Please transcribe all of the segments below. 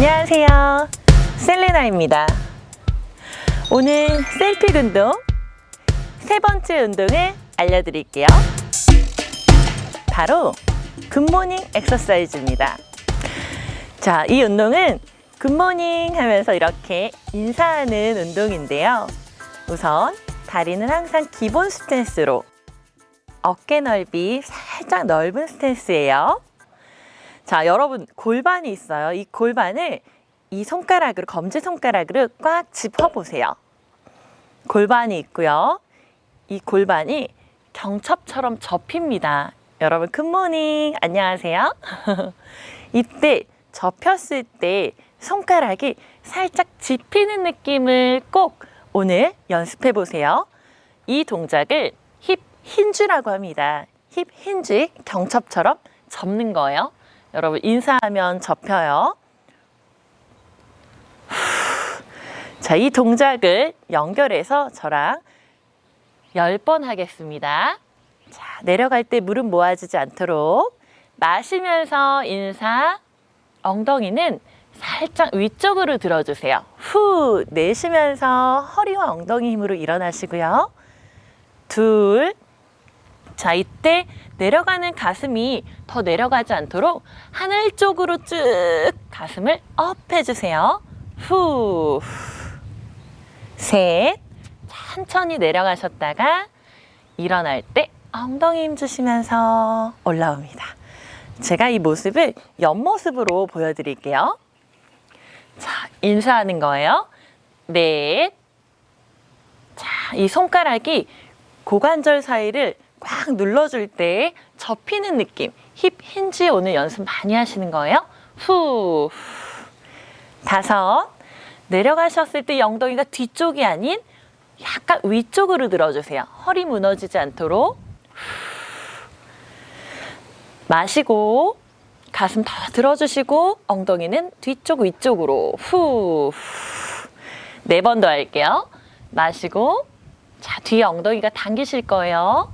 안녕하세요. 셀레나입니다. 오늘 셀픽 운동 세 번째 운동을 알려드릴게요. 바로 good morning exercise입니다. 자, 이 운동은 good morning 하면서 이렇게 인사하는 운동인데요. 우선 다리는 항상 기본 스탠스로 어깨 넓이 살짝 넓은 스탠스예요. 자, 여러분 골반이 있어요. 이 골반을 이 손가락으로 검지 손가락으로 꽉 짚어 보세요. 골반이 있고요. 이 골반이 경첩처럼 접힙니다. 여러분 굿모닝 안녕하세요. 이때 접혔을 때 손가락이 살짝 짚히는 느낌을 꼭 오늘 연습해 보세요. 이 동작을 힙 힌즈라고 합니다. 힙 힌즈 경첩처럼 접는 거예요. 여러분 인사하면 접혀요. 자, 이 동작을 연결해서 저랑 10번 하겠습니다. 자, 내려갈 때 무릎 모아지지 않도록 마시면서 인사, 엉덩이는 살짝 위쪽으로 들어주세요. 후, 내쉬면서 허리와 엉덩이 힘으로 일어나시고요. 둘, 자, 이때 내려가는 가슴이 더 내려가지 않도록 하늘 쪽으로 쭉 가슴을 up 해주세요. 후, 셋, 천천히 내려가셨다가 일어날 때 엉덩이 힘 주시면서 올라옵니다. 제가 이 모습을 옆모습으로 보여드릴게요. 자, 인사하는 거예요. 넷. 자, 이 손가락이 고관절 사이를 꽉 눌러줄 때 접히는 느낌. 힙 힌지 오늘 연습 많이 하시는 거예요. 후. 다섯. 내려가셨을 때 엉덩이가 뒤쪽이 아닌 약간 위쪽으로 들어주세요. 허리 무너지지 않도록. 마시고 가슴 더 들어주시고 엉덩이는 뒤쪽 위쪽으로 후. 네 번 더 할게요. 마시고 자 뒤에 엉덩이가 당기실 거예요.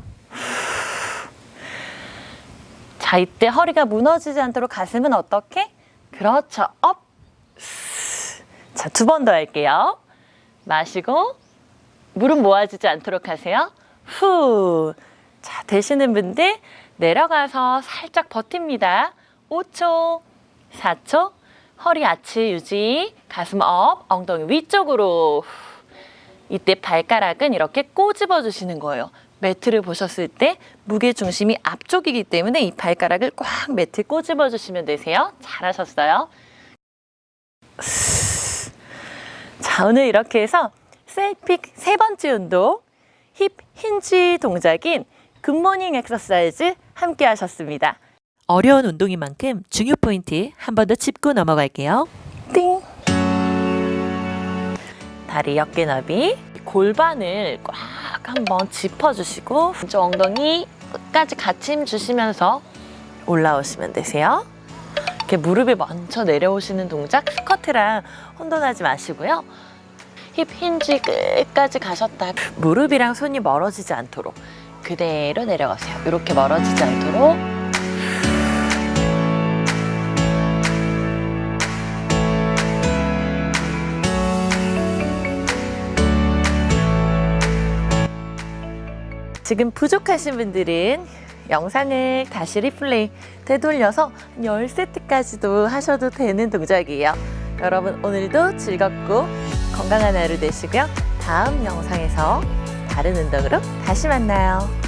자 이때 허리가 무너지지 않도록 가슴은 어떻게? 그렇죠. up. 자 두 번 더 할게요. 마시고 무릎 모아지지 않도록 하세요. 후. 자 되시는 분들 내려가서 살짝 버팁니다. 5초, 4초, 허리 아치 유지, 가슴 up, 엉덩이 위쪽으로. 이때 발가락은 이렇게 꼬집어 주시는 거예요. 매트를 보셨을 때 무게 중심이 앞쪽이기 때문에 이 발가락을 꽉 매트에 꼬집어 주시면 되세요. 잘하셨어요. 자, 오늘 이렇게 해서 셀픽 세 번째 운동, hip hinge 동작인 good morning exercise 함께 하셨습니다. 어려운 운동인 만큼 중요 포인트 한 번 더 짚고 넘어갈게요. 띵! 다리 어깨 너비 골반을 꽉 한번 짚어주시고 왼쪽 엉덩이 끝까지 같이 힘 주시면서 올라오시면 되세요. 이렇게 무릎에 먼저 내려오시는 동작 스쿼트랑 혼돈하지 마시고요. 힙 힌지 끝까지 가셨다 무릎이랑 손이 멀어지지 않도록 그대로 내려가세요. 이렇게 멀어지지 않도록 지금 부족하신 분들은 영상을 다시 리플레이 되돌려서 10세트까지도 하셔도 되는 동작이에요. 여러분 오늘도 즐겁고 건강한 하루 되시고요. 다음 영상에서 다른 운동으로 다시 만나요.